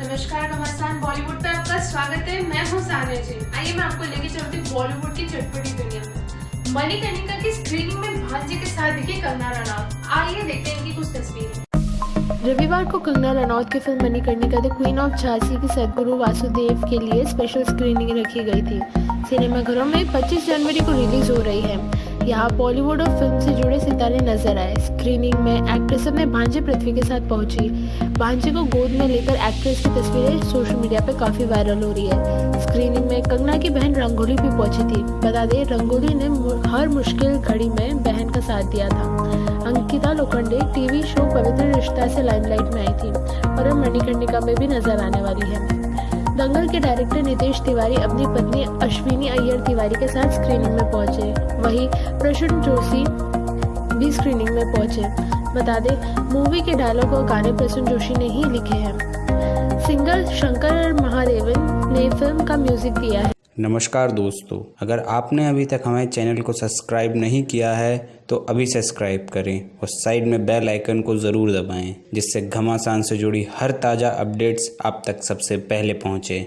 नमस्कार नमस्कार बॉलीवुड पे आपका स्वागत है। मैं हूँ सानिया जी। आइए मैं आपको लेके चलती हूँ बॉलीवुड की चटपटी दुनिया। में मणिकर्णिका की स्क्रीनिंग में भांजे के साथ दिखे कंगना रनौत। आइए देखते हैं इनकी कुछ तस्वीरें। रविवार को कंगना रनौत की film Manikarnika the queen of Jhansi की सदगुरु वासुदेव के लिए स्पेशल स्क्रीनिंग रखी गई थी। सिनेमाघरों में 25 जनवरी को रिलीज़ हो रही है। यहाँ बॉलीवुड और फ़िल्म से जुड़े सितारे नज़र आए। स्क्रीनिंग में एक्ट्रेस अपने भांजे पृथ्वी के साथ पहुँची। भांजे को गोद में लेकर एक्ट्रेस की तस्वीरें सोशल मीडिया पर काफ़ी वायरल हो रही है। स्क्रीनिंग में कंगना की बहन रंगोली भी पहुँची थी। बता दें, रंगोली ने हर मुश्किल घड़ी में बहन का साथ दिया था। अंकिता लोखंडे टीवी शो पवित्र रिश्ता से लाइमलाइट में आई थी। और अब मणिकर्णिका में भी नज़र आने वाली है। दंगल के डायरेक्टर नितेश तिवारी अपनी पत्नी अश्विनी अय्यर तिवारी के साथ स्क्रीनिंग में पहुँचे। वहीं प्रसून जोशी भी स्क्रीनिंग में पहुँचे। बता दें मूवी के डायलॉग और गाने प्रसून जोशी ने ही लिखे हैं। सिंगर शंकर महादेवन ने फ़िल्म का म्यूज़िक दिया है। नमस्कार दोस्तों, अगर आपने अभी तक हमारे चैनल को सब्सक्राइब नहीं किया है तो अभी सब्सक्राइब करें और साइड में बेल आइकन को ज़रूर दबाएँ, जिससे घमासान से जुड़ी हर ताज़ा अपडेट्स आप तक सबसे पहले पहुँचे।